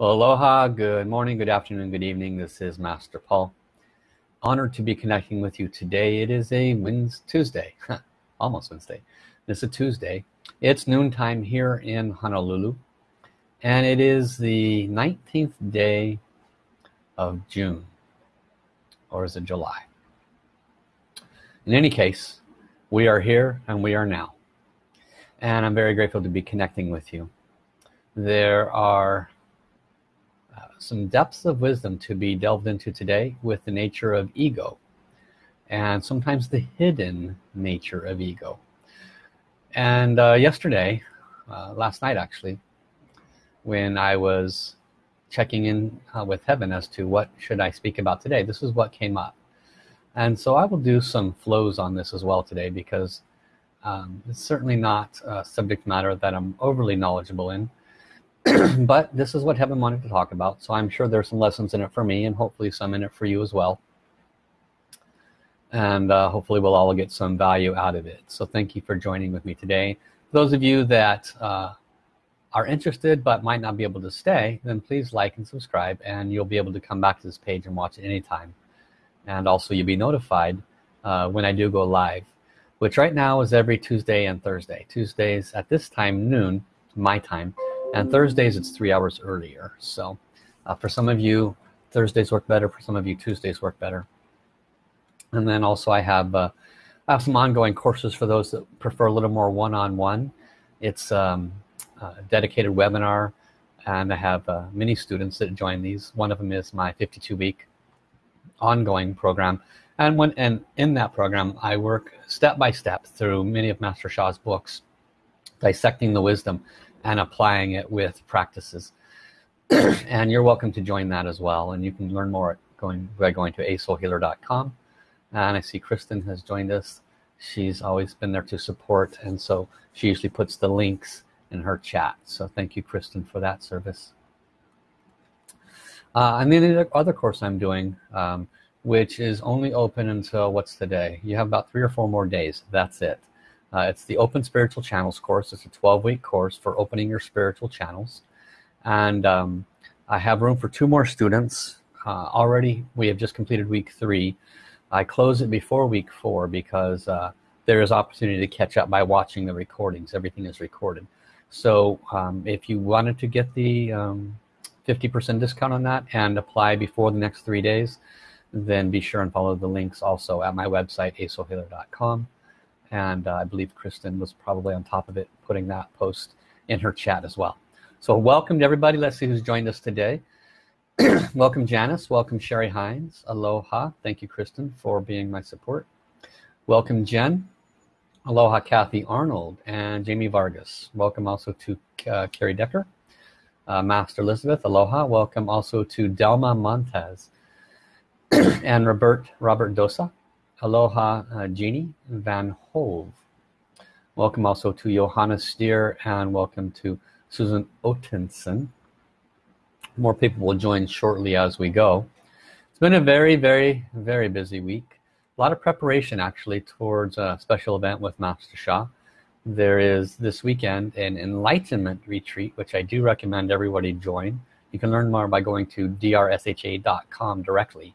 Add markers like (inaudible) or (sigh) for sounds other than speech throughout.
Aloha, good morning, good afternoon, good evening. This is Master Paul. Honored to be connecting with you today. It is a Wednesday, Tuesday, (laughs) almost Wednesday. It's a Tuesday. It's noontime here in Honolulu. And it is the 19th day of June. Or is it July? In any case, we are here and we are now. And I'm very grateful to be connecting with you. There are some depths of wisdom to be delved into today with the nature of ego and sometimes the hidden nature of ego. And uh, yesterday uh, last night actually when I was checking in uh, with heaven as to what should I speak about today this is what came up. And so I will do some flows on this as well today because um, it's certainly not a subject matter that I'm overly knowledgeable in (clears throat) but this is what heaven wanted to talk about so I'm sure there's some lessons in it for me and hopefully some in it for you as well. And uh, hopefully we'll all get some value out of it. So thank you for joining with me today. Those of you that uh, are interested but might not be able to stay then please like and subscribe and you'll be able to come back to this page and watch it anytime. And also you'll be notified uh, when I do go live which right now is every Tuesday and Thursday. Tuesdays at this time noon my time and Thursdays it's three hours earlier. So uh, for some of you Thursdays work better. For some of you Tuesdays work better. And then also I have uh, I have some ongoing courses for those that prefer a little more one-on-one. -on -one. it's um, a dedicated webinar and I have uh, many students that join these. One of them is my 52 week ongoing program. And when and in that program I work step by step through many of Master Sha's books dissecting the wisdom and applying it with practices. (clears throat) And you're welcome to join that as well and you can learn more going by going to asoulhealer.com and I see Kristen has joined us. She's always been there to support and so she usually puts the links in her chat. So thank you Kristen for that service. Uh, and then the other course I'm doing um, which is only open until what's the day? You have about three or four more days. That's it uh, it's the open spiritual channels course. It's a 12-week course for opening your spiritual channels. And um, I have room for two more students. Uh, already we have just completed week three. I close it before week four because uh, there is opportunity to catch up by watching the recordings. Everything is recorded. So um, if you wanted to get the 50% um, discount on that and apply before the next three days then be sure and follow the links also at my website asoulhealer.com and uh, I believe Kristen was probably on top of it putting that post in her chat as well. So welcome to everybody. Let's see who's joined us today. (clears throat) Welcome Janice. Welcome Sherry Hines. Aloha. Thank you Kristen for being my support. Welcome Jen. Aloha Kathy Arnold and Jamie Vargas. Welcome also to uh, Carrie Decker uh, Master Elizabeth. Aloha. Welcome also to Delma Montez (clears throat) and Robert Robert Dosa Aloha uh, Jeannie Van Hove. Welcome also to Johanna Steer and welcome to Susan Otenson more people will join shortly as we go. It's been a very very very busy week. A lot of preparation actually towards a special event with Master Sha. There is this weekend an enlightenment retreat which I do recommend everybody join. You can learn more by going to drsha.com directly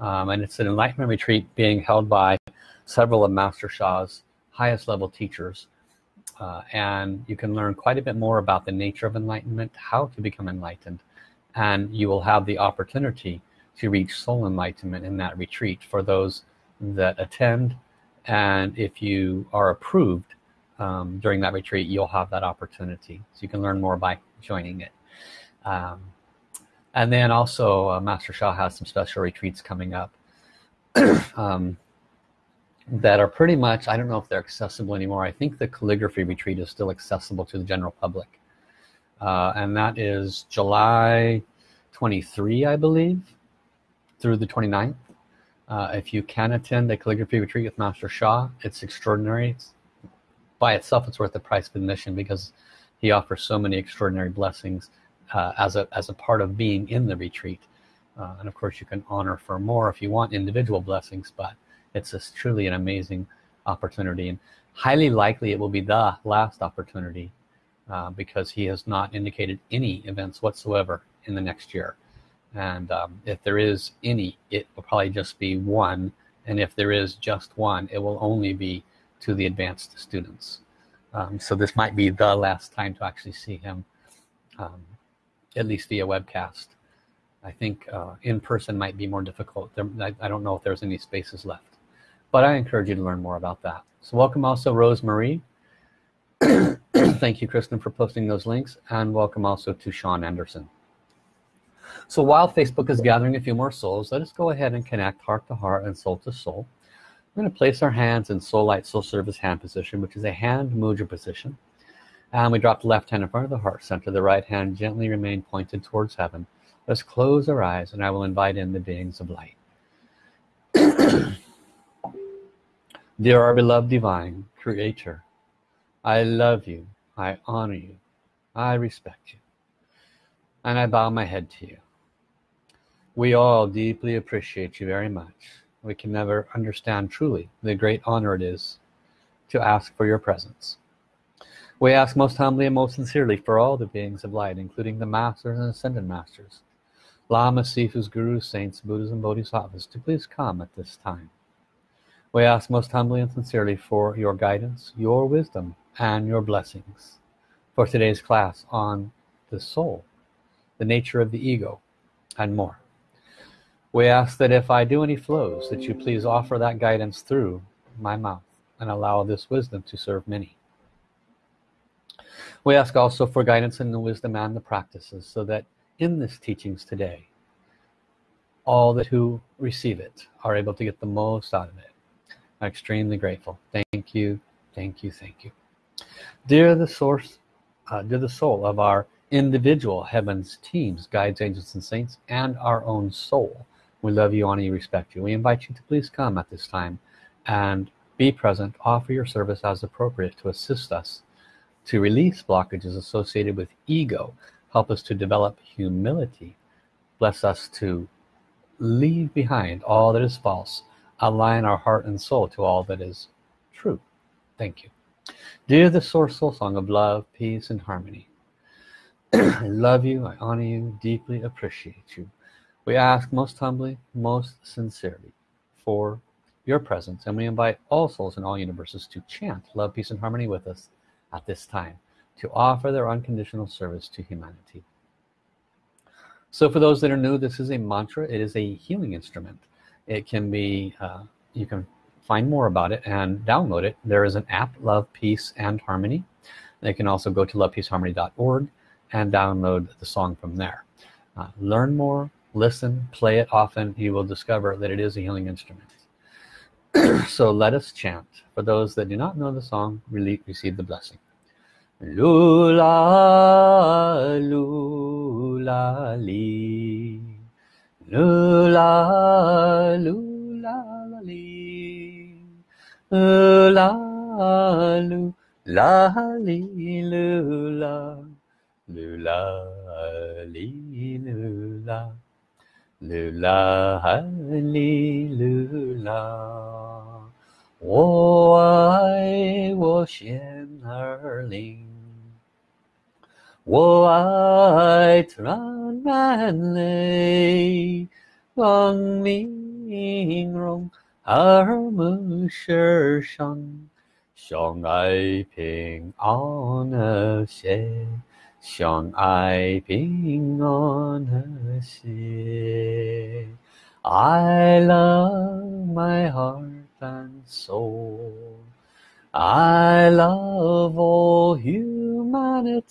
um, and it's an enlightenment retreat being held by several of Master Sha's highest level teachers. Uh, and you can learn quite a bit more about the nature of enlightenment how to become enlightened and you will have the opportunity to reach soul enlightenment in that retreat for those that attend. And if you are approved um, during that retreat you'll have that opportunity. So you can learn more by joining it. Um, and then also uh, Master Sha has some special retreats coming up (clears throat) um, that are pretty much I don't know if they're accessible anymore. I think the calligraphy retreat is still accessible to the general public. Uh, and that is July 23 I believe through the 29th uh, if you can attend the calligraphy retreat with Master Sha it's extraordinary. It's, by itself it's worth the price of admission because he offers so many extraordinary blessings uh, as a as a part of being in the retreat. Uh, and of course you can honor for more if you want individual blessings but it's just truly an amazing opportunity. And highly likely it will be the last opportunity uh, because he has not indicated any events whatsoever in the next year. And um, if there is any it will probably just be one. And if there is just one it will only be to the advanced students. Um, so this might be the last time to actually see him um, at least via webcast. I think uh, in person might be more difficult. There, I, I, don't know if there's any spaces left but I encourage you to learn more about that. So welcome also Rose Marie (coughs) thank you Kristen for posting those links and welcome also to Sean Anderson. So while Facebook is gathering a few more souls, let us go ahead and connect heart to heart and soul to soul. We're going to place our hands in soul light soul service hand position, which is a hand mudra position. And we drop the left hand in front of the heart center. The right hand gently remain pointed towards heaven. Let's close our eyes and I will invite in the beings of light. (clears throat) Dear our beloved divine creator, I love you, I honor you, I respect you, and I bow my head to you. We all deeply appreciate you very much. We can never understand truly the great honor it is to ask for your presence. We ask most humbly and most sincerely for all the beings of light, including the masters and ascended masters, lamas, sifus, gurus, saints, buddhas, and bodhisattvas, to please come at this time. We ask most humbly and sincerely for your guidance, your wisdom, and your blessings for today's class on the soul, the nature of the ego, and more. We ask that if I do any flows, that you please offer that guidance through my mouth and allow this wisdom to serve many. We ask also for guidance and the wisdom and the practices so that in this teachings today, all that who receive it are able to get the most out of it. I'm extremely grateful. Thank you, thank you, thank you. Dear the source, uh, dear the soul of our individual heavens teams, guides, angels, and saints, and our own soul, we love you, honor you, respect you. We invite you to please come at this time and be present, offer your service as appropriate to assist us to release blockages associated with ego, help us to develop humility, bless us to leave behind all that is false, align our heart and soul to all that is true. Thank you. Dear the Source Soul Song of love, peace, and harmony, (clears throat) I love you, I honor you, deeply appreciate you. We ask most humbly, most sincerely for your presence and we invite all souls in all universes to chant love, peace and harmony with us at this time to offer their unconditional service to humanity. So for those that are new, this is a mantra. It is a healing instrument. It can be, uh, you can find more about it and download it. There is an app, Love, Peace and Harmony. They can also go to lovepeaceharmony.org and download the song from there. Uh, learn more, listen play it often you will discover that it is a healing instrument so let us chant. For those that do not know the song receive the blessing. Lula lula li. Lula lula li. Lula lula li lula. Lula li lula 噜啦哈哩噜啦，我爱我心儿灵，我爱 trans 满泪，光明荣耳目世上，相爱平安和谐。相爱平安和谐。I love my heart and soul. I love all humanity.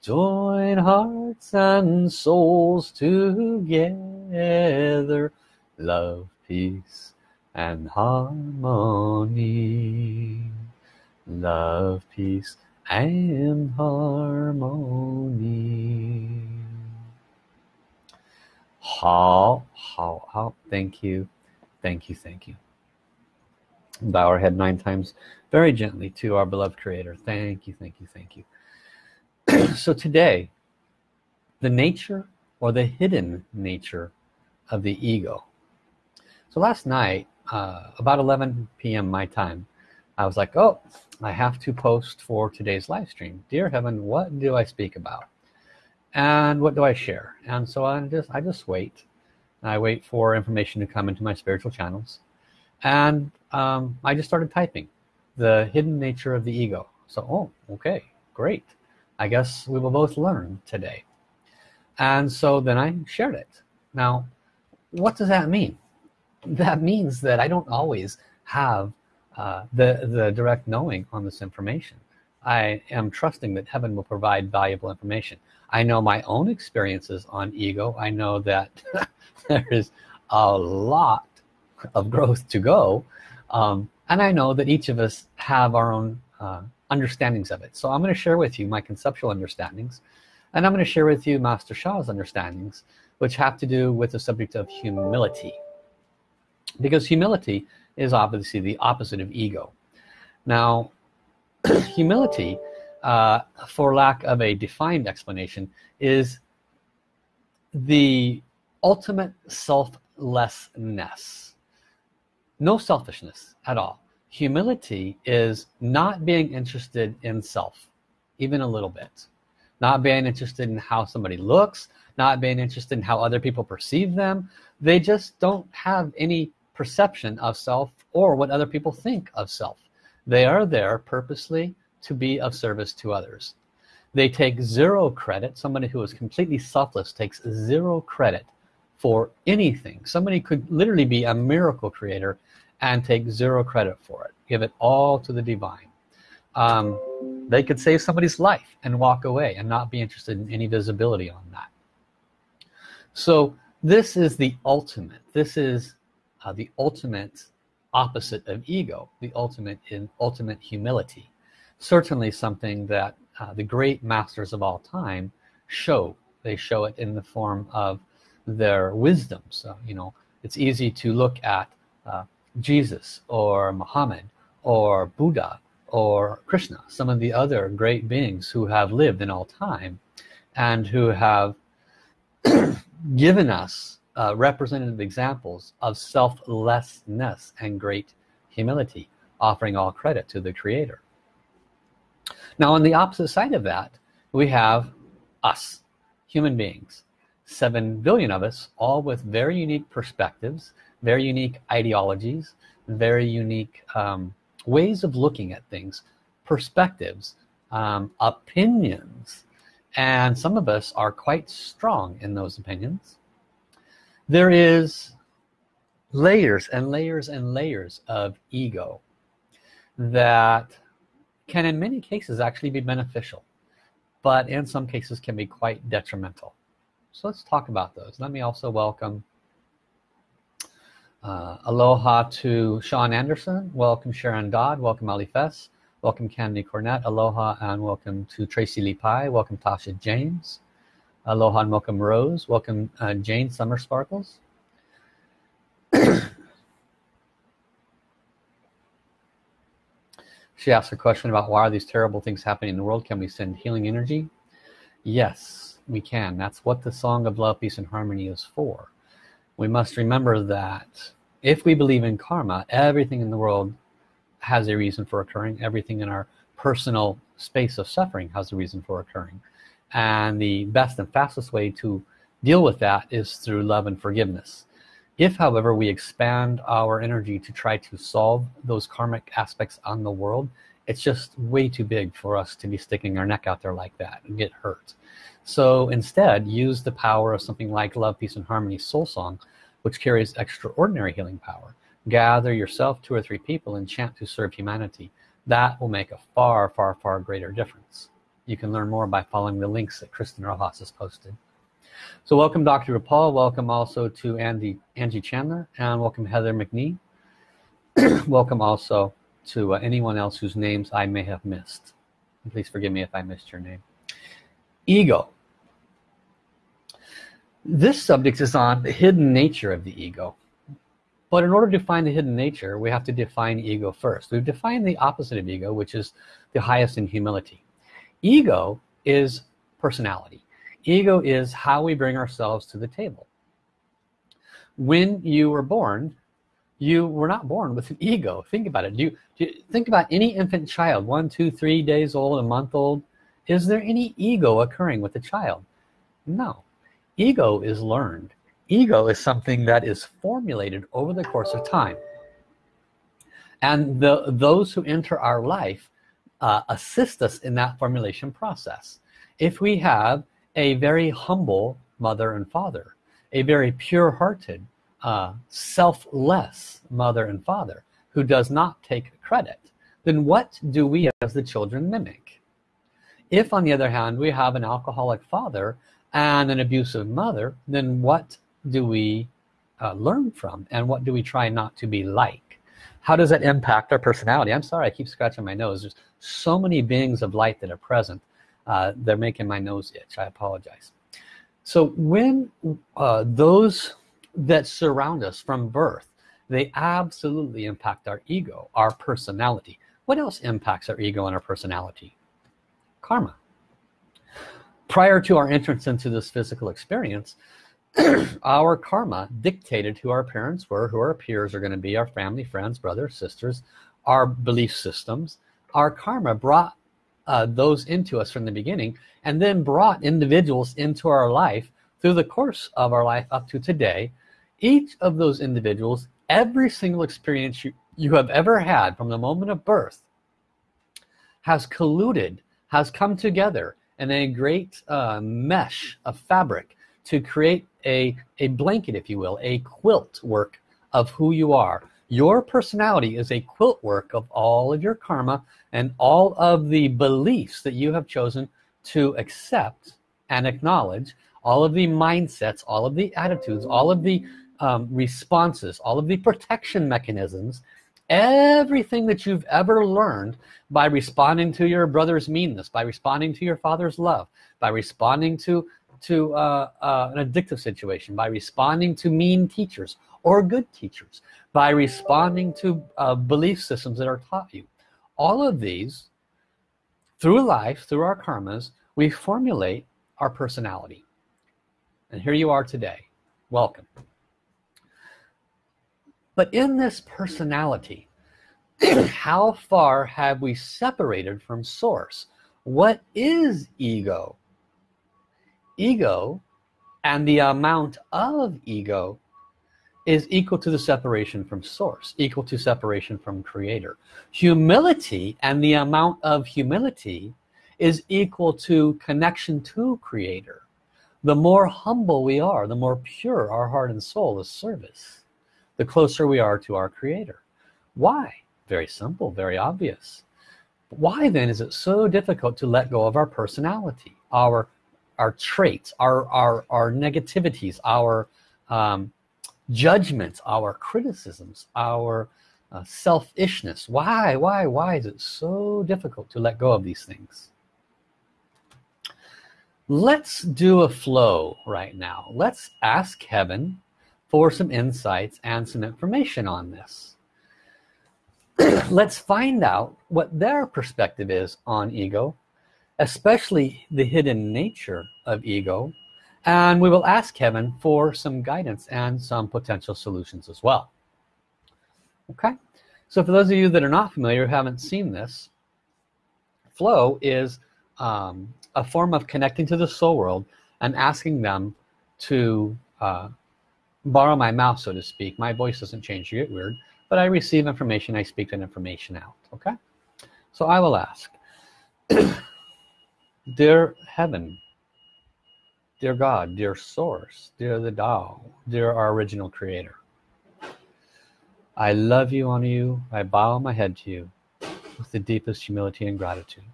Join hearts and souls together. Love, peace, and harmony. Love, peace, I am harmony. How, how, how, thank you, thank you, thank you. Bow our head nine times very gently to our beloved creator. Thank you, thank you, thank you. (clears throat) so today, the nature or the hidden nature of the ego. So last night, uh, about 11 p.m. my time, I was like oh I have to post for today's live stream. Dear heaven what do I speak about? And what do I share? And so I just I just wait. I wait for information to come into my spiritual channels. And um, I just started typing the hidden nature of the ego. So oh okay great. I guess we will both learn today. And so then I shared it. Now what does that mean? That means that I don't always have uh, the the direct knowing on this information. I am trusting that heaven will provide valuable information. I know my own experiences on ego. I know that (laughs) there is a lot of growth to go um, and I know that each of us have our own uh, understandings of it. So I'm going to share with you my conceptual understandings and I'm going to share with you Master Sha's understandings which have to do with the subject of humility. Because humility is obviously the opposite of ego. Now (clears throat) humility uh, for lack of a defined explanation is the ultimate selflessness. No selfishness at all. Humility is not being interested in self even a little bit. Not being interested in how somebody looks not being interested in how other people perceive them. They just don't have any perception of self or what other people think of self. They are there purposely to be of service to others. They take zero credit. Somebody who is completely selfless takes zero credit for anything. Somebody could literally be a miracle creator and take zero credit for it. Give it all to the divine. Um, they could save somebody's life and walk away and not be interested in any visibility on that. So this is the ultimate. This is uh, the ultimate opposite of ego the ultimate in ultimate humility. Certainly something that uh, the great masters of all time show. They show it in the form of their wisdom. So you know it's easy to look at uh, Jesus or Muhammad or Buddha or Krishna some of the other great beings who have lived in all time and who have (clears throat) given us uh, representative examples of selflessness and great humility offering all credit to the creator. Now on the opposite side of that we have us human beings. Seven billion of us all with very unique perspectives very unique ideologies very unique um, ways of looking at things perspectives um, opinions. And some of us are quite strong in those opinions there is layers and layers and layers of ego that can in many cases actually be beneficial but in some cases can be quite detrimental. So let's talk about those. Let me also welcome uh, aloha to Sean Anderson. Welcome Sharon Dodd. Welcome Ali Fess. Welcome Candy Cornett. Aloha and welcome to Tracy Lee Pie welcome Tasha James aloha and welcome Rose welcome uh, Jane Summer Sparkles (coughs) She asked a question about why are these terrible things happening in the world? Can we send healing energy? Yes, we can. That's what the Song of Love, Peace, and Harmony is for. We must remember that if we believe in karma, everything in the world has a reason for occurring. Everything in our personal space of suffering has a reason for occurring. And the best and fastest way to deal with that is through love and forgiveness. If, however, we expand our energy to try to solve those karmic aspects on the world, it's just way too big for us to be sticking our neck out there like that and get hurt. So instead, use the power of something like Love, Peace, and Harmony Soul Song, which carries extraordinary healing power. Gather yourself, two or three people, and chant to serve humanity. That will make a far, far, far greater difference. You can learn more by following the links that Kristen Rojas has posted. So welcome Dr. Paul, welcome also to Andy, Angie Chandler, and welcome Heather McNee. (clears throat) welcome also to uh, anyone else whose names I may have missed. And please forgive me if I missed your name. Ego. This subject is on the hidden nature of the ego. But in order to find the hidden nature, we have to define ego first. We've defined the opposite of ego, which is the highest in humility. Ego is personality. Ego is how we bring ourselves to the table. When you were born you were not born with an ego. Think about it. Do you, do you, think about any infant child one two three days old a month old. Is there any ego occurring with the child? No. Ego is learned. Ego is something that is formulated over the course of time. And the those who enter our life uh, assist us in that formulation process. If we have a very humble mother and father a very pure-hearted uh, selfless mother and father who does not take credit then what do we as the children mimic? If on the other hand we have an alcoholic father and an abusive mother then what do we uh, learn from and what do we try not to be like how does that impact our personality? I'm sorry I keep scratching my nose. There's so many beings of light that are present uh, they're making my nose itch. I apologize. So when uh, those that surround us from birth they absolutely impact our ego our personality. What else impacts our ego and our personality? Karma. Prior to our entrance into this physical experience (clears throat) our karma dictated who our parents were who our peers are going to be our family friends brothers sisters our belief systems. Our karma brought uh, those into us from the beginning and then brought individuals into our life through the course of our life up to today. Each of those individuals every single experience you, you have ever had from the moment of birth has colluded has come together in a great uh, mesh of fabric to create a a blanket if you will a quilt work of who you are. Your personality is a quilt work of all of your karma and all of the beliefs that you have chosen to accept and acknowledge. All of the mindsets all of the attitudes all of the um, responses all of the protection mechanisms everything that you've ever learned by responding to your brother's meanness by responding to your father's love by responding to to uh, uh, an addictive situation by responding to mean teachers or good teachers by responding to uh, belief systems that are taught you. All of these through life through our karmas we formulate our personality. And here you are today. Welcome. But in this personality (clears throat) how far have we separated from source? What is ego ego and the amount of ego is equal to the separation from source equal to separation from creator. Humility and the amount of humility is equal to connection to creator. The more humble we are the more pure our heart and soul is service. The closer we are to our creator. Why? Very simple very obvious. Why then is it so difficult to let go of our personality our our traits our our, our negativities our um, judgments our criticisms our uh, selfishness. Why why why is it so difficult to let go of these things? Let's do a flow right now. Let's ask heaven for some insights and some information on this. (clears throat) Let's find out what their perspective is on ego especially the hidden nature of ego and we will ask heaven for some guidance and some potential solutions as well. Okay? So for those of you that are not familiar haven't seen this flow is um, a form of connecting to the soul world and asking them to uh, borrow my mouth so to speak. My voice doesn't change you get weird but I receive information I speak that information out. Okay? So I will ask (clears throat) dear heaven dear God dear source dear the Tao dear our original creator I love you honor you I bow my head to you with the deepest humility and gratitude.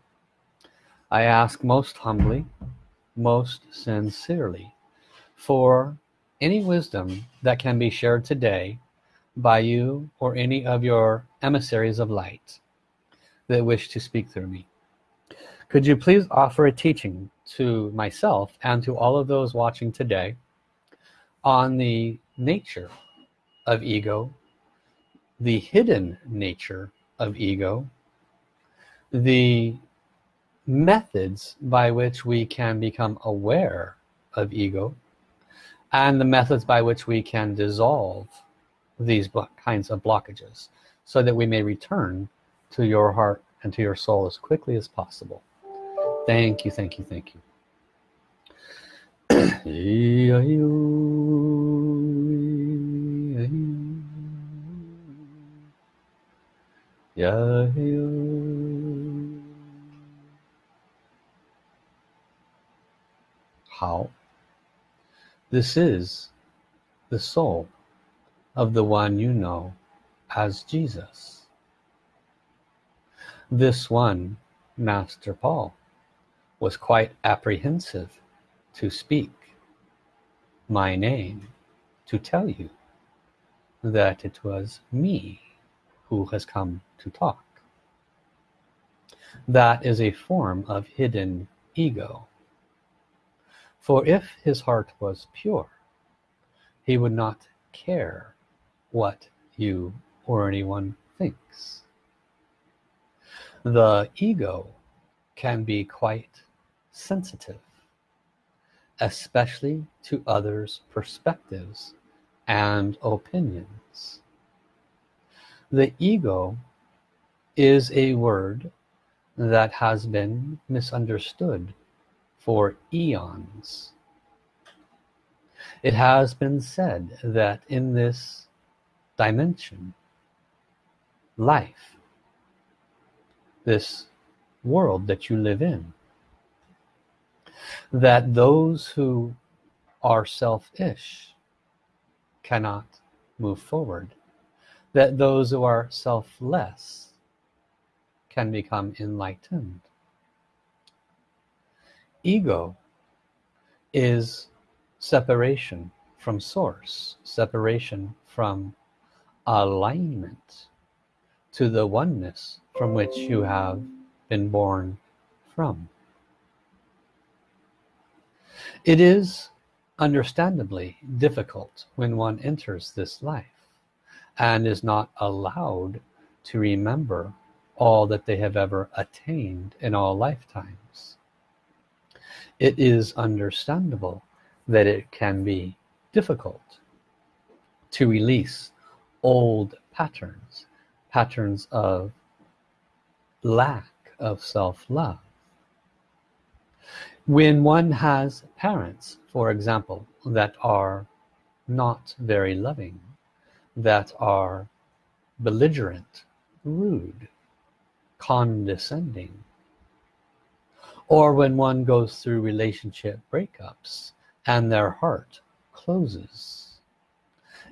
I ask most humbly most sincerely for any wisdom that can be shared today by you or any of your emissaries of light that wish to speak through me could you please offer a teaching to myself and to all of those watching today on the nature of ego, the hidden nature of ego, the methods by which we can become aware of ego, and the methods by which we can dissolve these kinds of blockages so that we may return to your heart and to your soul as quickly as possible. Thank you, thank you, thank you. (clears throat) How? This is the soul of the one you know as Jesus. This one, Master Paul, was quite apprehensive to speak my name to tell you that it was me who has come to talk. That is a form of hidden ego. For if his heart was pure, he would not care what you or anyone thinks. The ego can be quite sensitive, especially to others' perspectives and opinions. The ego is a word that has been misunderstood for eons. It has been said that in this dimension, life, this world that you live in, that those who are selfish cannot move forward, that those who are selfless can become enlightened. Ego is separation from source, separation from alignment to the oneness from which you have been born from. It is understandably difficult when one enters this life and is not allowed to remember all that they have ever attained in all lifetimes. It is understandable that it can be difficult to release old patterns, patterns of lack of self-love. When one has parents, for example, that are not very loving, that are belligerent, rude, condescending, or when one goes through relationship breakups and their heart closes.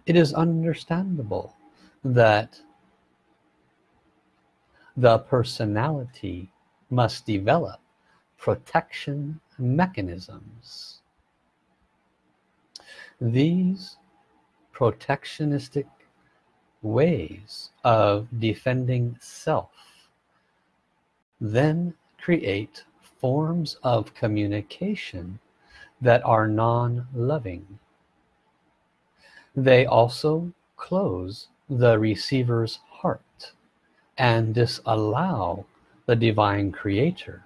It is understandable that the personality must develop protection mechanisms. These protectionistic ways of defending self then create forms of communication that are non-loving. They also close the receiver's heart and disallow the divine creator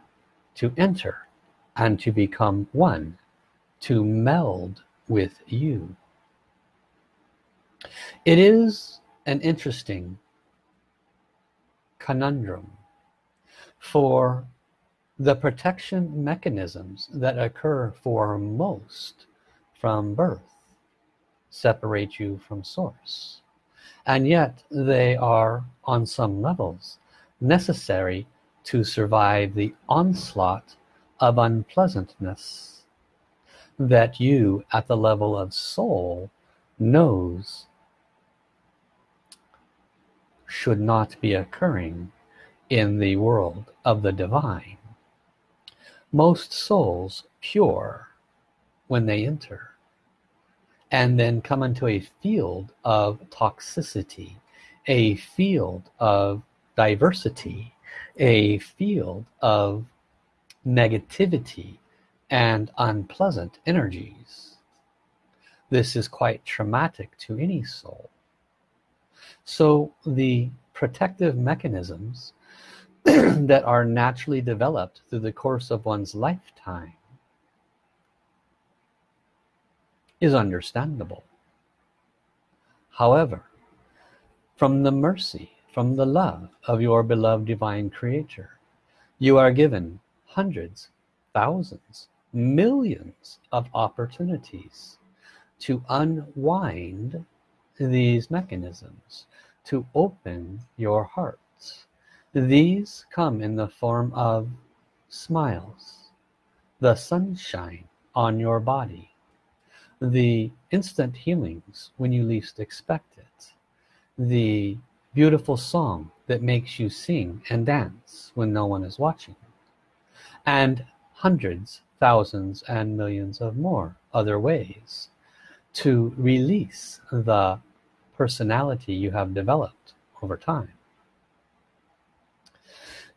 to enter and to become one, to meld with you. It is an interesting conundrum for the protection mechanisms that occur for most from birth separate you from source and yet they are on some levels necessary to survive the onslaught of unpleasantness that you at the level of soul knows should not be occurring in the world of the divine. Most souls pure when they enter and then come into a field of toxicity a field of diversity a field of negativity and unpleasant energies this is quite traumatic to any soul so the protective mechanisms (clears throat) that are naturally developed through the course of one's lifetime is understandable. However, from the mercy, from the love of your beloved divine creator, you are given hundreds, thousands, millions of opportunities to unwind these mechanisms to open your hearts. These come in the form of smiles the sunshine on your body the instant healings when you least expect it the beautiful song that makes you sing and dance when no one is watching. And hundreds thousands and millions of more other ways to release the personality you have developed over time.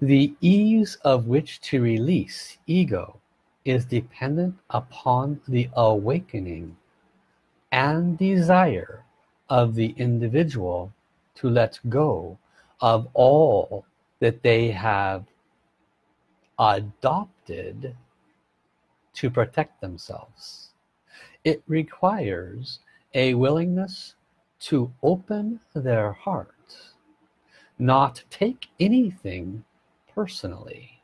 The ease of which to release ego is dependent upon the awakening and desire of the individual to let go of all that they have adopted to protect themselves. It requires a willingness to open their heart not take anything personally.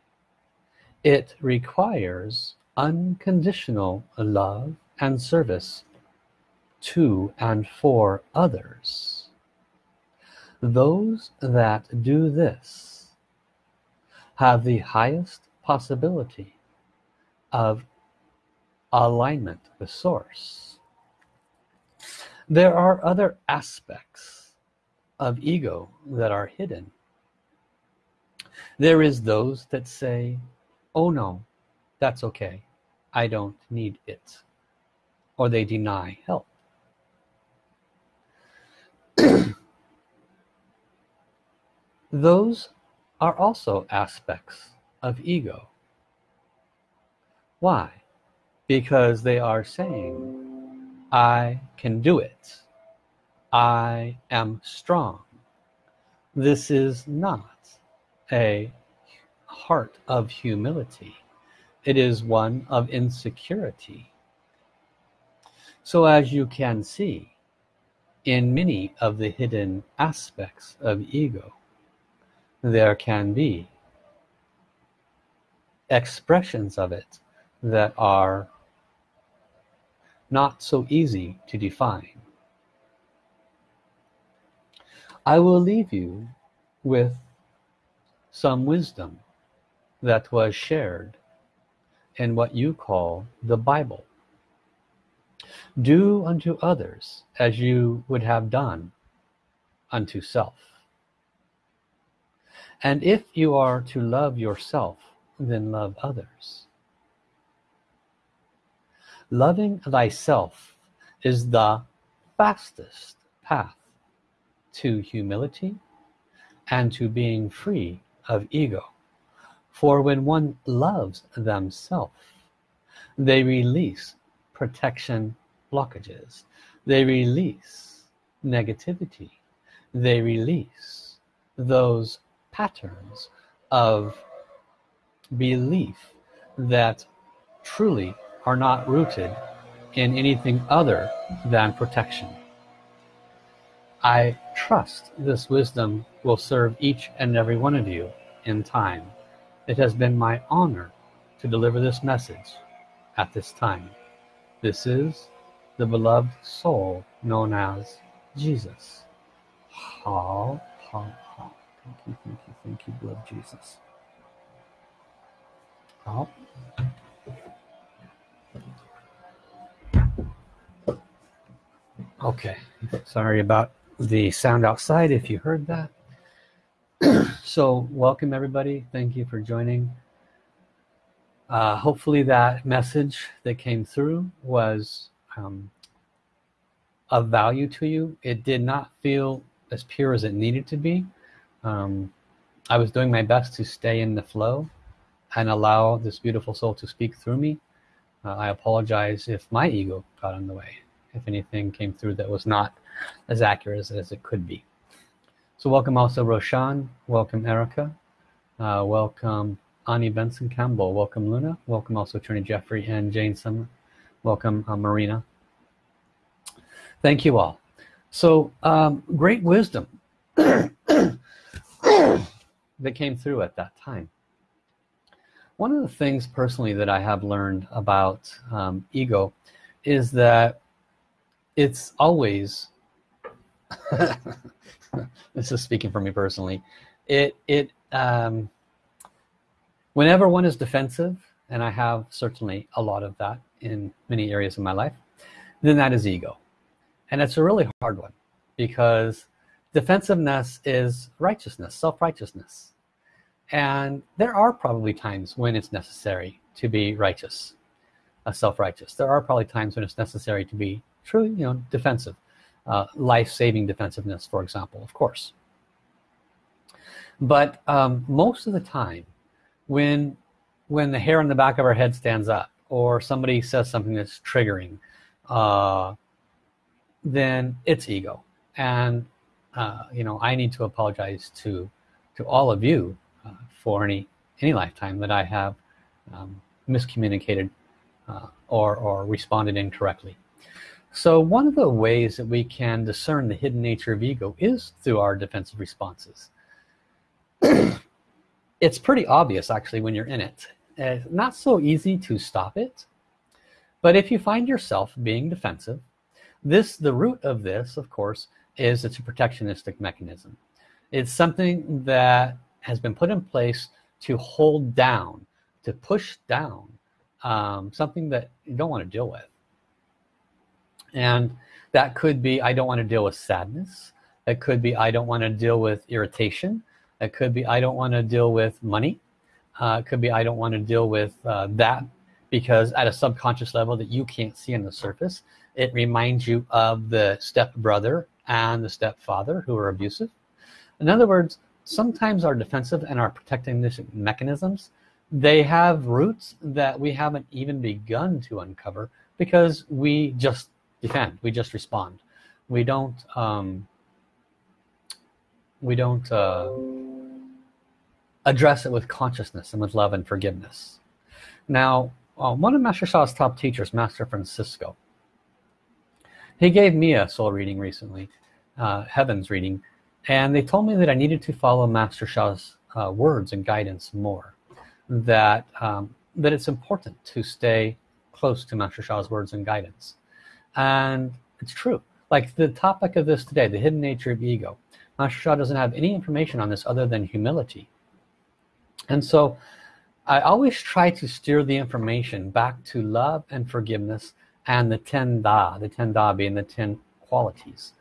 It requires unconditional love and service to and for others those that do this have the highest possibility of alignment with source. There are other aspects of ego that are hidden. There is those that say oh no that's okay. I don't need it. Or they deny help those are also aspects of ego. Why? Because they are saying I can do it. I am strong. This is not a heart of humility. It is one of insecurity. So as you can see in many of the hidden aspects of ego there can be expressions of it that are not so easy to define. I will leave you with some wisdom that was shared in what you call the Bible. Do unto others as you would have done unto self and if you are to love yourself then love others. Loving thyself is the fastest path to humility and to being free of ego. For when one loves themselves they release protection blockages. They release negativity. They release those patterns of belief that truly are not rooted in anything other than protection I trust this wisdom will serve each and every one of you in time. It has been my honor to deliver this message at this time. This is the beloved soul known as Jesus. How, how. Thank you, thank you, thank you, blood Jesus. How. Okay, sorry about the sound outside if you heard that. (clears throat) So welcome everybody. Thank you for joining. Uh, hopefully that message that came through was um, of value to you. It did not feel as pure as it needed to be um, I was doing my best to stay in the flow and allow this beautiful soul to speak through me. Uh, I apologize if my ego got in the way if anything came through that was not as accurate as, it could be. So welcome also Roshan welcome Erica uh, welcome Ani Benson Campbell welcome Luna welcome also Attorney Jeffrey and Jane Summer welcome uh, Marina. Thank you all. So um, great wisdom (clears throat) that came through at that time. One of the things personally that I have learned about um, ego is that it's always (laughs) this is speaking for me personally. It it um, whenever one is defensive and I have certainly a lot of that in many areas of my life then that is ego. And it's a really hard one because defensiveness is righteousness self-righteousness. And there are probably times when it's necessary to be righteous uh, self-righteous. There are probably times when it's necessary to be truly you know defensive uh, life-saving defensiveness for example of course. But um, most of the time when when the hair on the back of our head stands up or somebody says something that's triggering uh, then it's ego. And uh, you know I need to apologize to to all of you uh, for any any lifetime that I have um, miscommunicated uh, or, or responded incorrectly. So one of the ways that we can discern the hidden nature of ego is through our defensive responses. (clears throat) It's pretty obvious actually when you're in it. It's not so easy to stop it but if you find yourself being defensive this the root of this of course is it's a protectionistic mechanism. It's something that has been put in place to hold down to push down um, something that you don't want to deal with. And that could be I don't want to deal with sadness. It could be I don't want to deal with irritation. It could be I don't want to deal with money. Uh, it could be I don't want to deal with uh, that because at a subconscious level that you can't see on the surface it reminds you of the stepbrother and the stepfather who are abusive. In other words sometimes our defensive and our protecting mechanisms they have roots that we haven't even begun to uncover because we just defend we just respond. We don't um, we don't uh, address it with consciousness and with love and forgiveness. Now uh, one of Master Sha's top teachers Master Francisco he gave me a soul reading recently uh, heavens reading and they told me that I needed to follow Master Sha's uh, words and guidance more that um, that it's important to stay close to Master Sha's words and guidance. And it's true. Like the topic of this today the hidden nature of ego Master Sha doesn't have any information on this other than humility. And so I always try to steer the information back to love and forgiveness and the ten da the ten da being the ten qualities.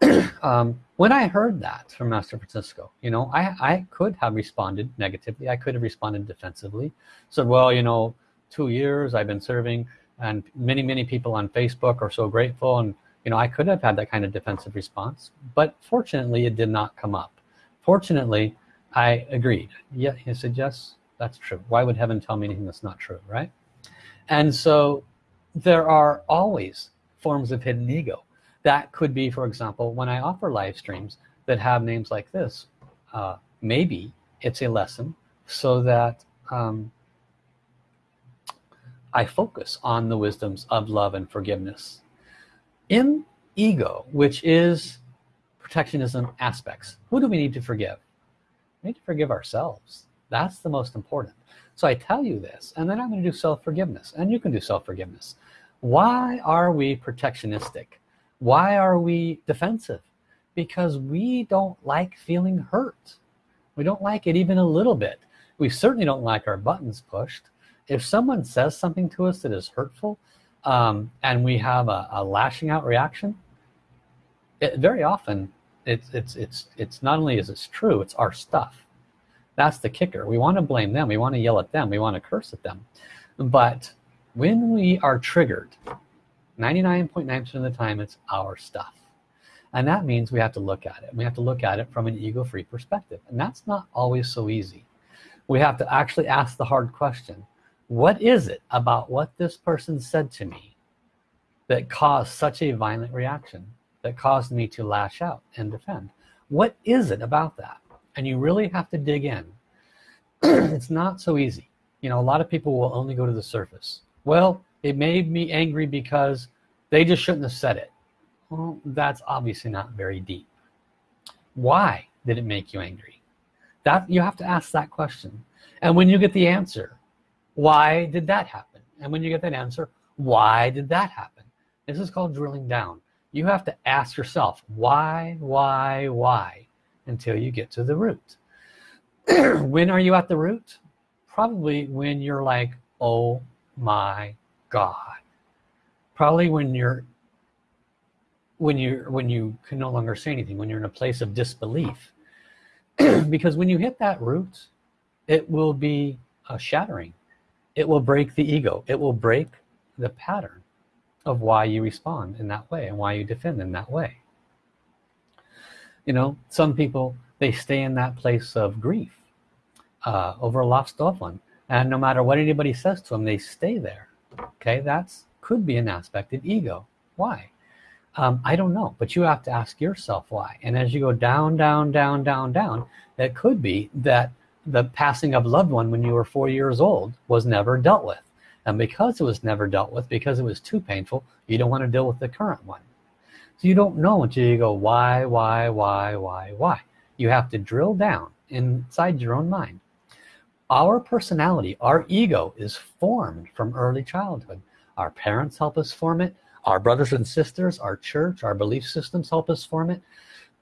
(clears throat) Um, when I heard that from Master Francisco you know I, I could have responded negatively. I could have responded defensively. Said well you know two years I've been serving and many many people on Facebook are so grateful. And you know I could have had that kind of defensive response but fortunately it did not come up. Fortunately I agreed. Yeah he said yes that's true. Why would heaven tell me anything that's not true? Right? And so there are always forms of hidden ego. That could be for example when I offer live streams that have names like this uh, maybe it's a lesson so that um, I focus on the wisdoms of love and forgiveness. In ego which is protectionism aspects who do we need to forgive? We need to forgive ourselves. That's the most important so I tell you this and then I'm going to do self-forgiveness and you can do self-forgiveness. Why are we protectionistic? Why are we defensive? Because we don't like feeling hurt. We don't like it even a little bit. We certainly don't like our buttons pushed. If someone says something to us that is hurtful um, and we have a, a, lashing out reaction it, very often it's it's it's it's not only is it's true it's our stuff that's the kicker. We want to blame them. We want to yell at them. We want to curse at them. But when we are triggered 99.9% .9 of the time it's our stuff. And that means we have to look at it. We have to look at it from an ego-free perspective. And that's not always so easy. We have to actually ask the hard question what is it about what this person said to me that caused such a violent reaction that caused me to lash out and defend? What is it about that and you really have to dig in. (clears throat) It's not so easy. You know a lot of people will only go to the surface. Well it made me angry because they just shouldn't have said it. Well that's obviously not very deep. Why did it make you angry? That you have to ask that question. And when you get the answer why did that happen? And when you get that answer why did that happen? This is called drilling down. You have to ask yourself why why why until you get to the root. (clears throat) When are you at the root? Probably when you're like oh my god. Probably when you're when you when you can no longer say anything when you're in a place of disbelief. (clears throat) Because when you hit that root it will be a shattering. It will break the ego. It will break the pattern of why you respond in that way and why you defend in that way you know some people they stay in that place of grief uh, over a lost loved one. And no matter what anybody says to them they stay there. Okay? That's could be an aspect of ego. Why? Um, I don't know but you have to ask yourself why. And as you go down down down down down it could be that the passing of loved one when you were four years old was never dealt with. And because it was never dealt with because it was too painful you don't want to deal with the current one so you don't know until you go why why why why why. You have to drill down inside your own mind. Our personality our ego is formed from early childhood. Our parents help us form it. Our brothers and sisters our church our belief systems help us form it.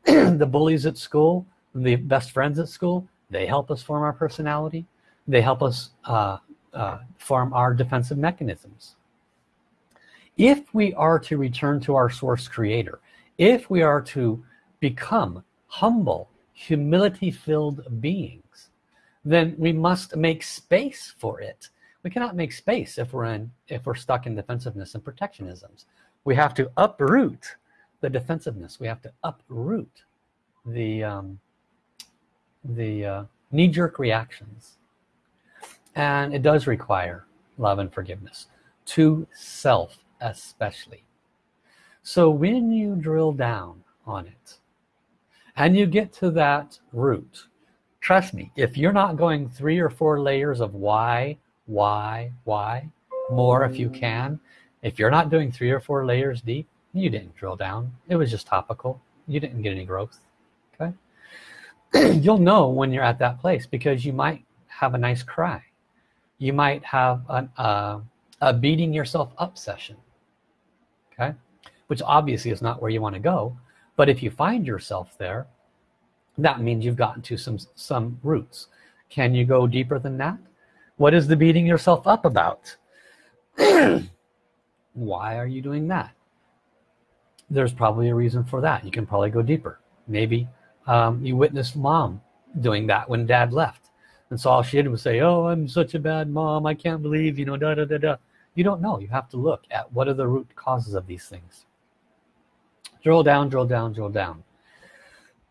(clears throat) The bullies at school the best friends at school they help us form our personality. They help us uh, uh, form our defensive mechanisms if we are to return to our source creator if we are to become humble humility filled beings then we must make space for it. We cannot make space if we're in if we're stuck in defensiveness and protectionisms. We have to uproot the defensiveness. We have to uproot the um, the uh, knee-jerk reactions. And it does require love and forgiveness. To self especially. So when you drill down on it and you get to that root trust me if you're not going three or four layers of why why why more if you can if you're not doing three or four layers deep you didn't drill down. It was just topical. You didn't get any growth okay? (clears throat) You'll know when you're at that place because you might have a nice cry. You might have an, uh, a beating yourself up session which obviously is not where you want to go but if you find yourself there that means you've gotten to some some roots. Can you go deeper than that? What is the beating yourself up about? (clears throat) Why are you doing that? There's probably a reason for that. You can probably go deeper. Maybe um, you witnessed mom doing that when dad left and so all she did was say oh I'm such a bad mom. I can't believe you know da da da da. You don't know. You have to look at what are the root causes of these things drill down drill down drill down.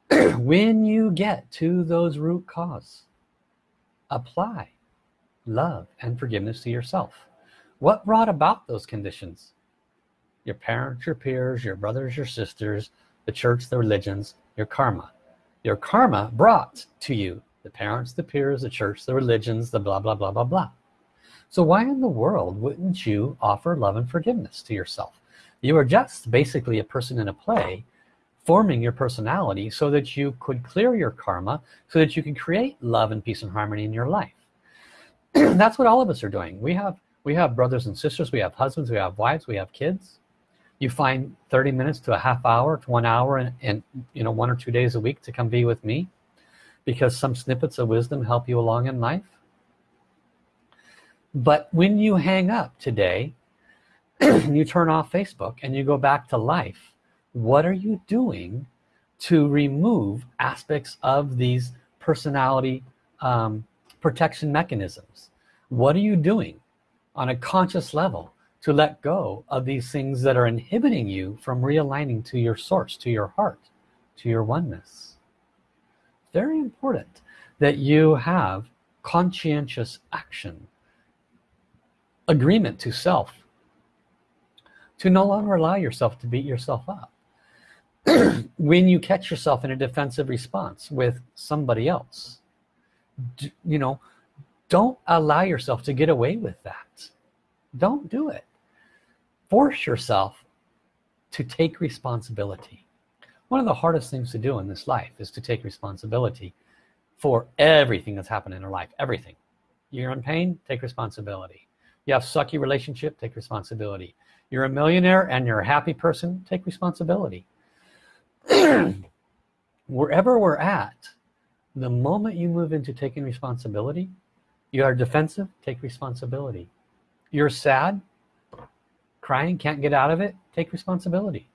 (clears throat) When you get to those root cause apply love and forgiveness to yourself. What brought about those conditions? Your parents your peers your brothers your sisters the church the religions your karma. Your karma brought to you the parents the peers the church the religions the blah blah blah blah blah. So why in the world wouldn't you offer love and forgiveness to yourself you are just basically a person in a play forming your personality so that you could clear your karma so that you can create love and peace and harmony in your life. (clears throat) That's what all of us are doing. We have we have brothers and sisters we have husbands we have wives we have kids. You find 30 minutes to a half hour to one hour and, and you know one or two days a week to come be with me because some snippets of wisdom help you along in life. But when you hang up today (clears throat) you turn off Facebook and you go back to life what are you doing to remove aspects of these personality um, protection mechanisms? What are you doing on a conscious level to let go of these things that are inhibiting you from realigning to your source to your heart to your oneness? Very important that you have conscientious action agreement to self to no longer allow yourself to beat yourself up. (clears throat) When you catch yourself in a defensive response with somebody else you know don't allow yourself to get away with that. Don't do it. Force yourself to take responsibility. One of the hardest things to do in this life is to take responsibility for everything that's happened in our life everything. You're in pain take responsibility you have sucky relationship take responsibility. You're a millionaire and you're a happy person take responsibility. (clears throat) Wherever we're at the moment you move into taking responsibility you are defensive take responsibility. You're sad crying can't get out of it take responsibility.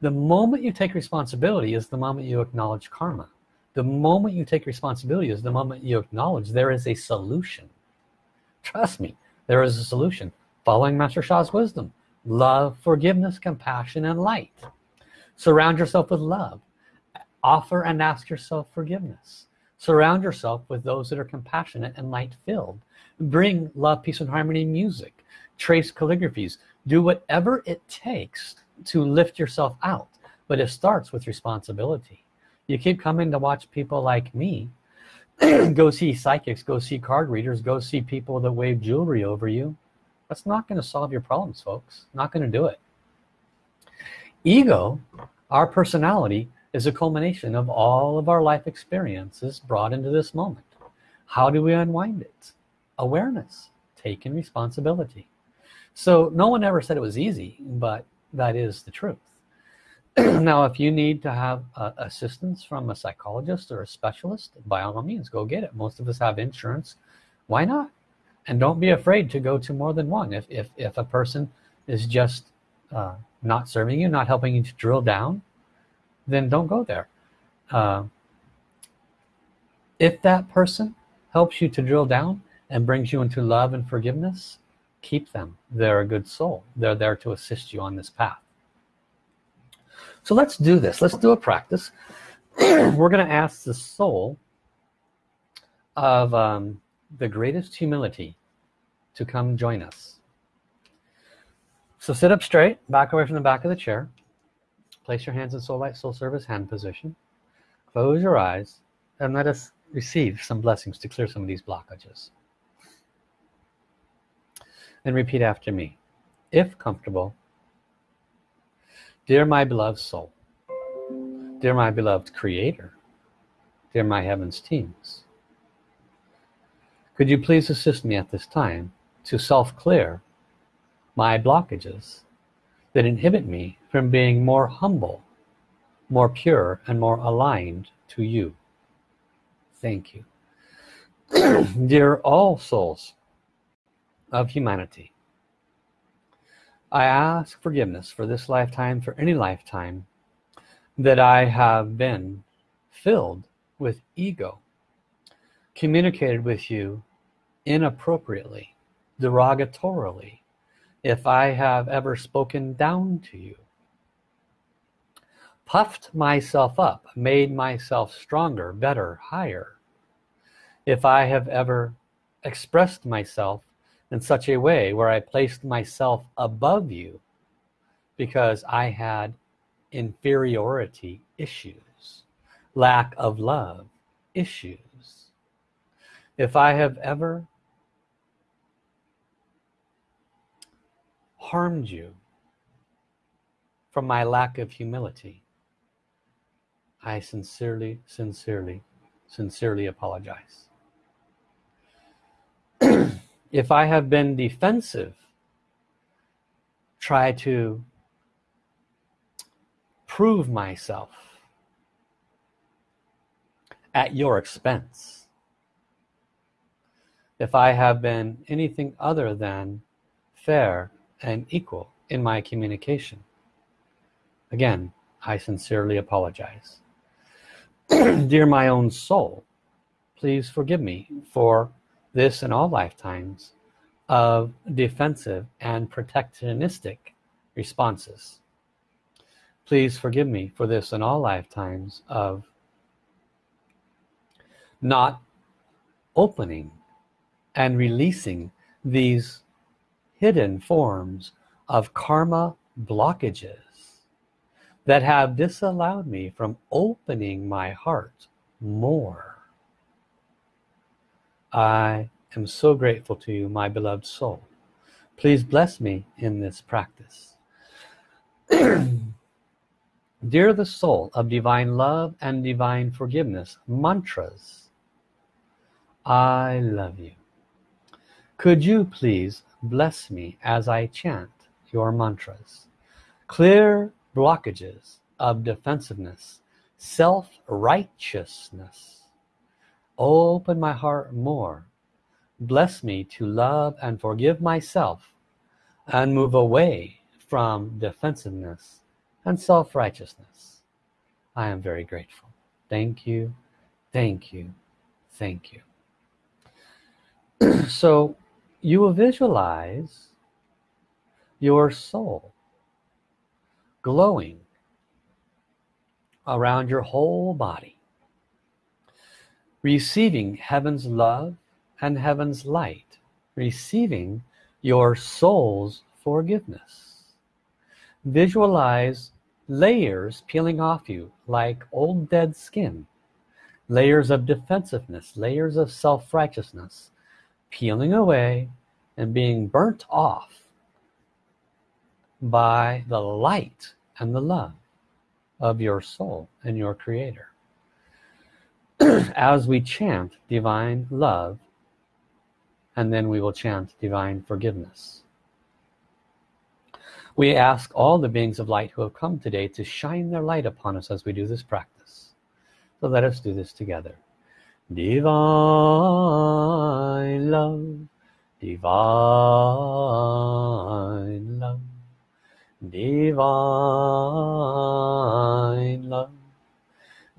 The moment you take responsibility is the moment you acknowledge karma. The moment you take responsibility is the moment you acknowledge there is a solution trust me there is a solution. Following Master Sha's wisdom love forgiveness compassion and light. Surround yourself with love. Offer and ask yourself forgiveness. Surround yourself with those that are compassionate and light filled bring love peace and harmony music. Trace calligraphies. Do whatever it takes to lift yourself out but it starts with responsibility. You keep coming to watch people like me (clears throat) go see psychics go see card readers go see people that wave jewelry over you. That's not going to solve your problems folks. Not going to do it. Ego our personality is a culmination of all of our life experiences brought into this moment. How do we unwind it? Awareness taking responsibility. So no one ever said it was easy but that is the truth (clears throat) now if you need to have uh, assistance from a psychologist or a specialist by all means go get it. Most of us have insurance. Why not? And don't be afraid to go to more than one. If, if, if a person is just uh, not serving you not helping you to drill down then don't go there. Uh, if that person helps you to drill down and brings you into love and forgiveness keep them. They're a good soul. They're there to assist you on this path so let's do this. Let's do a practice. (clears throat) We're gonna ask the soul of um, the greatest humility to come join us. So sit up straight back away from the back of the chair. Place your hands in soul light soul service hand position. Close your eyes and let us receive some blessings to clear some of these blockages. And repeat after me. If comfortable Dear my beloved soul, dear my beloved creator, dear my heavens teams, could you please assist me at this time to self-clear my blockages that inhibit me from being more humble, more pure, and more aligned to you. Thank you. (clears throat) Dear all souls of humanity, I ask forgiveness for this lifetime, for any lifetime that I have been filled with ego, communicated with you inappropriately, derogatorily, if I have ever spoken down to you, puffed myself up, made myself stronger, better, higher, if I have ever expressed myself in such a way where I placed myself above you because I had inferiority issues, lack of love issues. If I have ever harmed you from my lack of humility, I sincerely, sincerely, sincerely apologize (clears throat) if I have been defensive try to prove myself at your expense. If I have been anything other than fair and equal in my communication. Again I sincerely apologize. (clears throat) Dear my own soul please forgive me for this in all lifetimes of defensive and protectionistic responses. Please forgive me for this in all lifetimes of not opening and releasing these hidden forms of karma blockages that have disallowed me from opening my heart more I am so grateful to you, my beloved soul. Please bless me in this practice. (clears throat) Dear the soul of divine love and divine forgiveness, mantras, I love you. Could you please bless me as I chant your mantras? Clear blockages of defensiveness, self-righteousness, open my heart more. Bless me to love and forgive myself and move away from defensiveness and self-righteousness. I am very grateful. Thank you. Thank you. Thank you. (clears throat) So you will visualize your soul glowing around your whole body receiving heaven's love and heaven's light, receiving your soul's forgiveness. Visualize layers peeling off you like old dead skin, layers of defensiveness, layers of self-righteousness, peeling away and being burnt off by the light and the love of your soul and your creator. (clears throat) as we chant divine love, and then we will chant divine forgiveness. We ask all the beings of light who have come today to shine their light upon us as we do this practice. So let us do this together. Divine love, divine love, divine love,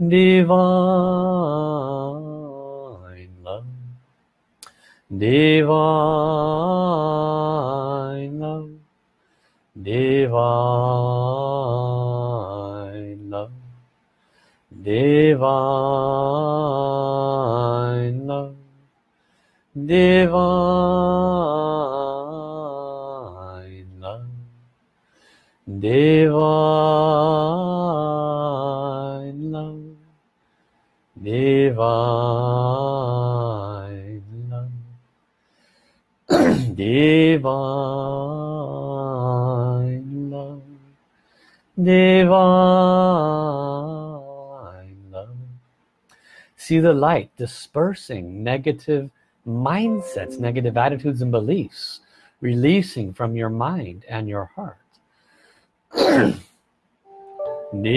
divine love, divine love, divine love, divine love, divine love, divine divine. Love divine. Love divine. Love see the light dispersing negative mindsets negative attitudes and beliefs releasing from your mind and your heart. (clears throat) Divine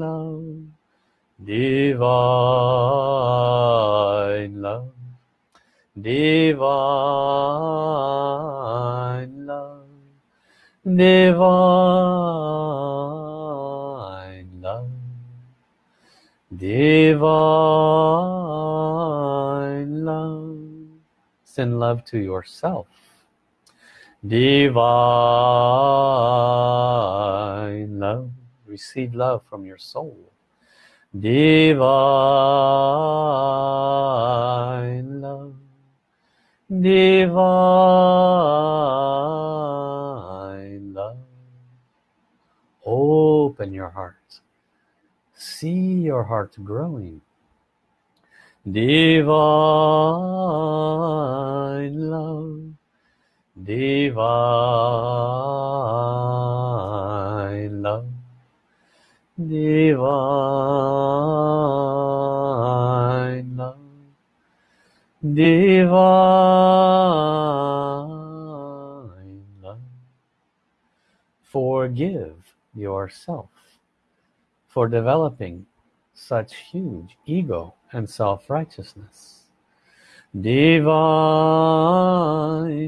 love divine love, divine love, divine love, divine love. Send love to yourself. Divine love. Receive love from your soul divine love, divine love. Open your heart. See your heart growing. Divine love, divine love. Divine love, divine love, forgive yourself for developing such huge ego and self-righteousness. Divine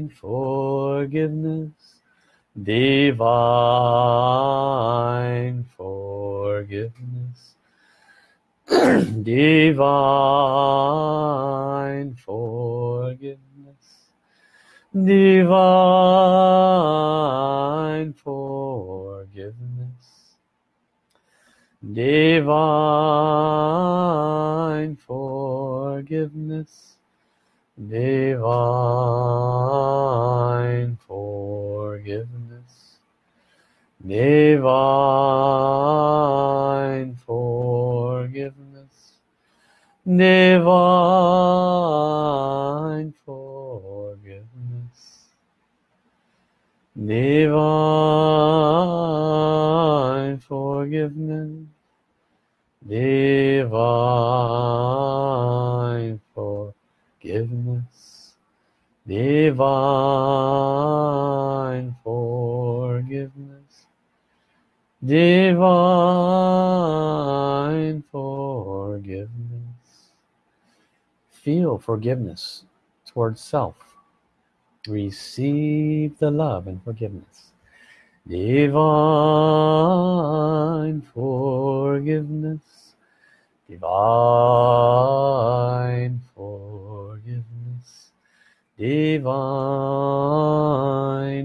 forgiveness (clears throat) divine forgiveness, divine forgiveness, divine forgiveness, divine forgiveness divine forgiveness, divine forgiveness, divine forgiveness, divine forgiveness, divine forgiveness divine forgiveness divine forgiveness. Feel forgiveness towards self. Receive the love and forgiveness. Divine forgiveness. Divine forgiveness divine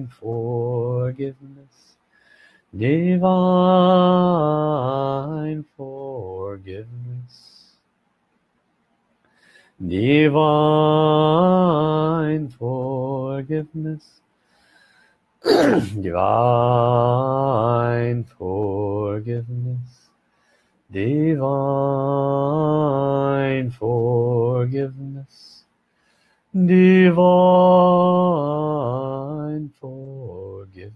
forgiveness. Divine forgiveness. Divine forgiveness. (clears throat) Divine forgiveness. Divine forgiveness divine forgiveness.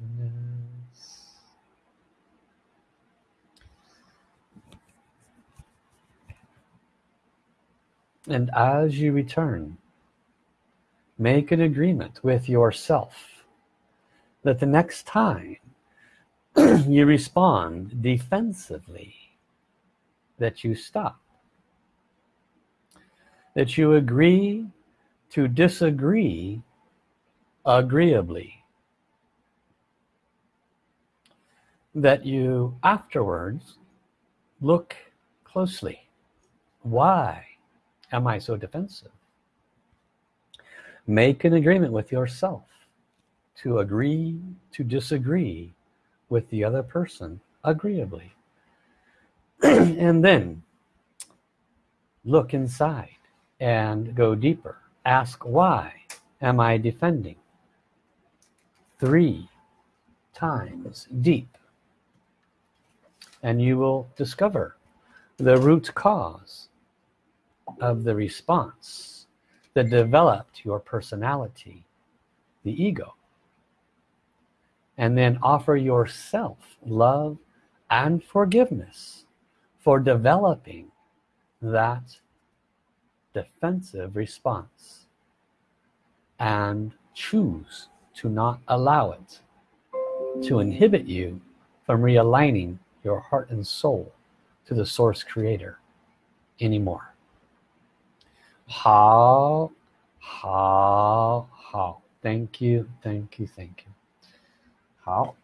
And as you return make an agreement with yourself that the next time (clears throat) you respond defensively that you stop. That you agree to disagree agreeably. That you afterwards look closely. Why am I so defensive? Make an agreement with yourself to agree to disagree with the other person agreeably. (clears throat) And then look inside and go deeper ask why am I defending? Three times deep. And you will discover the root cause of the response that developed your personality the ego. And then offer yourself love and forgiveness for developing that defensive response and choose to not allow it to inhibit you from realigning your heart and soul to the source creator anymore. Hao hao hao. Thank you thank you thank you. 好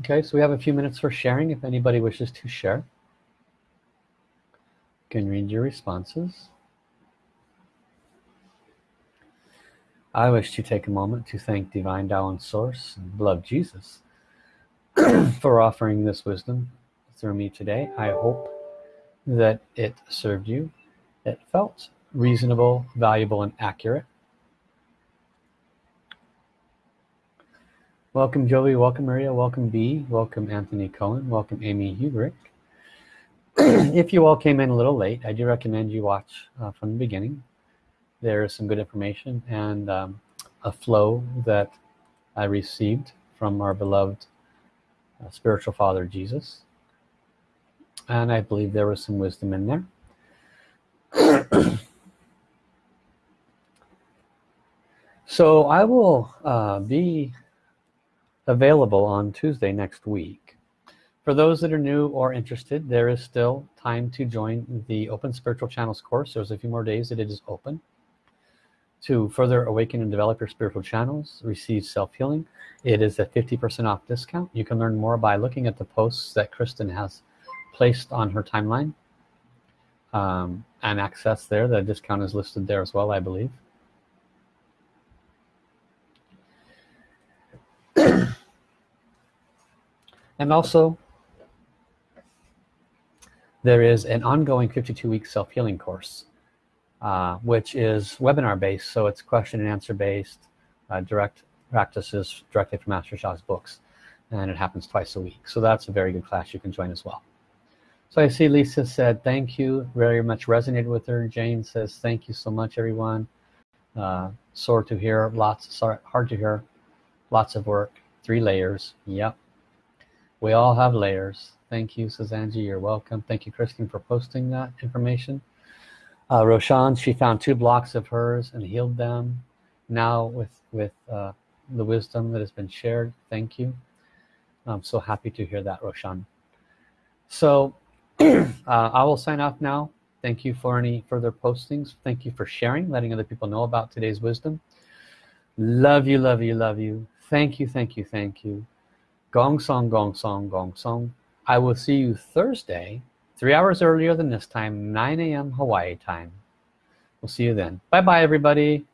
okay so we have a few minutes for sharing if anybody wishes to share. You can read your responses. I wish to take a moment to thank Divine Tao and Source and Beloved Jesus (clears throat) for offering this wisdom through me today. I hope that it served you. It felt reasonable valuable and accurate welcome Joey. Welcome Maria. Welcome B. Welcome Anthony Cohen. Welcome Amy Hubrick. (clears throat) If you all came in a little late I do recommend you watch uh, from the beginning. There is some good information and um, a flow that I received from our beloved uh, spiritual father Jesus. And I believe there was some wisdom in there. (clears throat) So I will uh, be available on Tuesday next week. For those that are new or interested there is still time to join the open spiritual channels course. There's a few more days that it is open. To further awaken and develop your spiritual channels receive self-healing it is a 50% off discount. You can learn more by looking at the posts that Kristen has placed on her timeline um, and access there. The discount is listed there as well I believe and also there is an ongoing 52-week self-healing course uh, which is webinar based so it's question and answer based uh, direct practices directly from Master Sha's books and it happens twice a week. So that's a very good class you can join as well. So I see Lisa said thank you very much. Resonated with her. Jane says thank you so much everyone. Uh, sore to hear. Lots sorry, hard to hear. Lots of work. Three layers. Yep we all have layers. Thank you Suzanne you're welcome. Thank you Christine for posting that information. Uh, Roshan she found two blocks of hers and healed them. Now with with uh, the wisdom that has been shared thank you. I'm so happy to hear that Roshan. So (clears throat) uh, I will sign off now. Thank you for any further postings. Thank you for sharing letting other people know about today's wisdom. Love you love you love you. Thank you thank you thank you gong song gong song gong song. I will see you Thursday three hours earlier than this time 9 a.m. Hawaii time. We'll see you then. Bye bye everybody